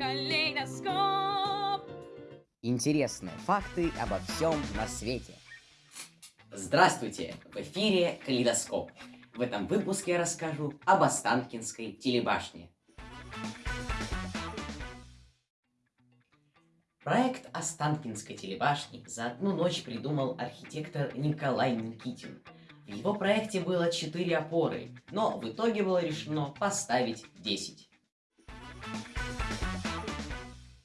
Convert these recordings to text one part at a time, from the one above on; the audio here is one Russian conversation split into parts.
Калейдоскоп. Интересные факты обо всем на свете. Здравствуйте! В эфире Калейдоскоп. В этом выпуске я расскажу об Останкинской телебашне. Проект Останкинской телебашни за одну ночь придумал архитектор Николай Никитин. В его проекте было 4 опоры, но в итоге было решено поставить 10.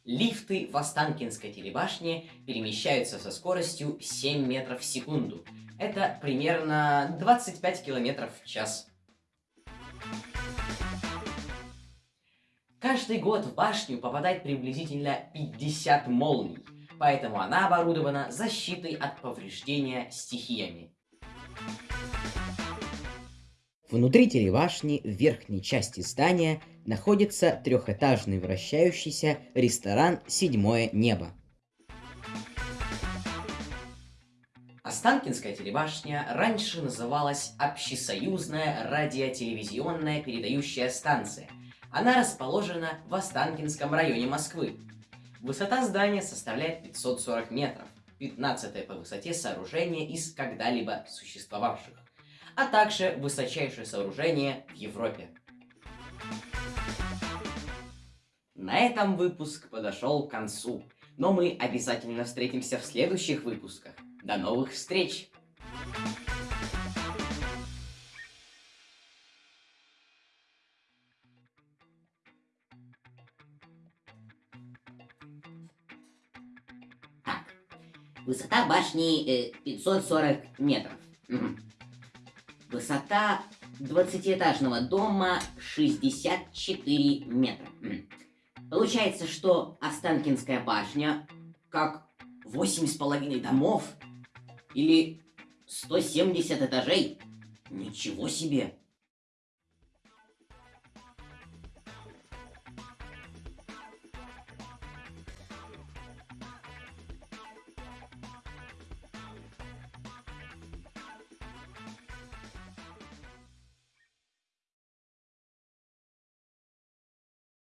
Лифты в Останкинской телебашне перемещаются со скоростью 7 метров в секунду. Это примерно 25 километров в час. Каждый год в башню попадает приблизительно 50 молний, поэтому она оборудована защитой от повреждения стихиями. Внутри телебашни в верхней части здания находится трехэтажный вращающийся ресторан «Седьмое небо». Останкинская телебашня раньше называлась Общесоюзная радиотелевизионная передающая станция. Она расположена в Останкинском районе Москвы. Высота здания составляет 540 метров, 15 по высоте сооружение из когда-либо существовавших а также высочайшее сооружение в Европе. На этом выпуск подошел к концу, но мы обязательно встретимся в следующих выпусках. До новых встреч! Высота башни э, 540 метров. Высота 20-этажного дома 64 метра. Получается, что Останкинская башня как 8,5 домов или 170 этажей. Ничего себе!